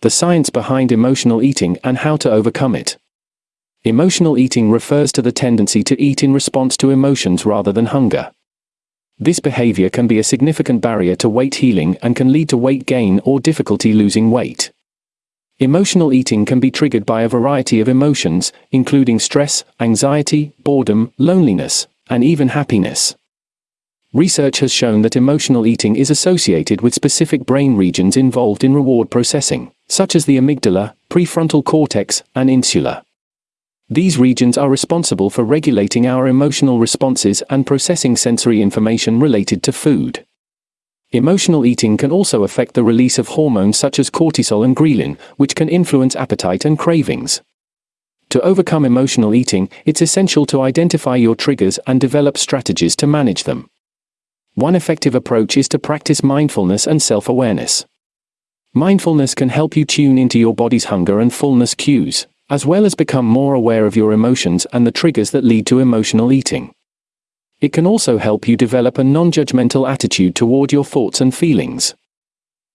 the science behind emotional eating and how to overcome it. Emotional eating refers to the tendency to eat in response to emotions rather than hunger. This behavior can be a significant barrier to weight healing and can lead to weight gain or difficulty losing weight. Emotional eating can be triggered by a variety of emotions, including stress, anxiety, boredom, loneliness, and even happiness. Research has shown that emotional eating is associated with specific brain regions involved in reward processing, such as the amygdala, prefrontal cortex, and insula. These regions are responsible for regulating our emotional responses and processing sensory information related to food. Emotional eating can also affect the release of hormones such as cortisol and ghrelin, which can influence appetite and cravings. To overcome emotional eating, it's essential to identify your triggers and develop strategies to manage them. One effective approach is to practice mindfulness and self awareness. Mindfulness can help you tune into your body's hunger and fullness cues, as well as become more aware of your emotions and the triggers that lead to emotional eating. It can also help you develop a non judgmental attitude toward your thoughts and feelings.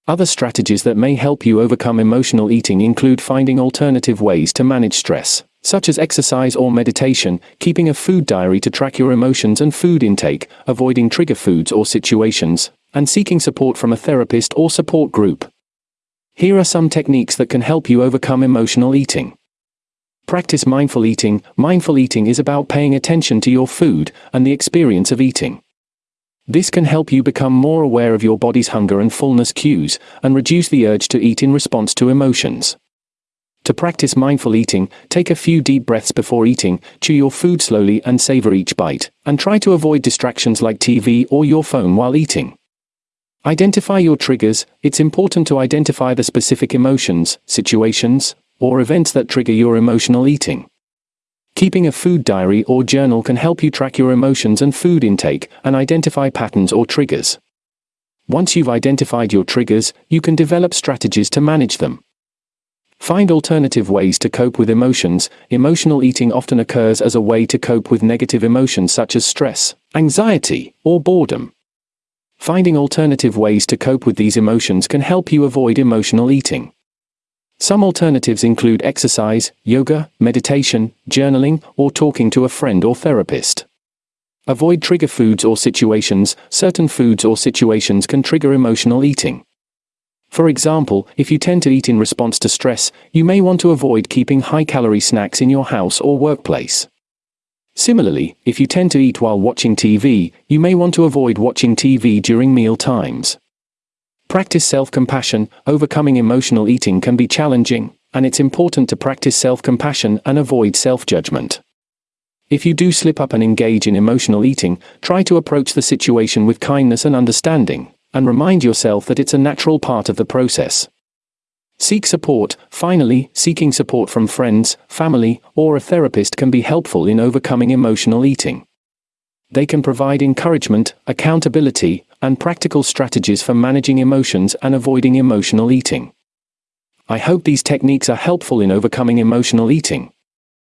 Other strategies that may help you overcome emotional eating include finding alternative ways to manage stress, such as exercise or meditation, keeping a food diary to track your emotions and food intake, avoiding trigger foods or situations, and seeking support from a therapist or support group. Here are some techniques that can help you overcome emotional eating. Practice mindful eating. Mindful eating is about paying attention to your food and the experience of eating. This can help you become more aware of your body's hunger and fullness cues and reduce the urge to eat in response to emotions. To practice mindful eating, take a few deep breaths before eating, chew your food slowly and savor each bite, and try to avoid distractions like TV or your phone while eating. Identify your triggers. It's important to identify the specific emotions, situations, or events that trigger your emotional eating. Keeping a food diary or journal can help you track your emotions and food intake and identify patterns or triggers. Once you've identified your triggers, you can develop strategies to manage them. Find alternative ways to cope with emotions. Emotional eating often occurs as a way to cope with negative emotions such as stress, anxiety, or boredom. Finding alternative ways to cope with these emotions can help you avoid emotional eating. Some alternatives include exercise, yoga, meditation, journaling, or talking to a friend or therapist. Avoid trigger foods or situations. Certain foods or situations can trigger emotional eating. For example, if you tend to eat in response to stress, you may want to avoid keeping high-calorie snacks in your house or workplace. Similarly, if you tend to eat while watching TV, you may want to avoid watching TV during meal times. Practice self-compassion, overcoming emotional eating can be challenging, and it's important to practice self-compassion and avoid self-judgment. If you do slip up and engage in emotional eating, try to approach the situation with kindness and understanding, and remind yourself that it's a natural part of the process. Seek support. Finally, seeking support from friends, family, or a therapist can be helpful in overcoming emotional eating. They can provide encouragement, accountability, and practical strategies for managing emotions and avoiding emotional eating. I hope these techniques are helpful in overcoming emotional eating.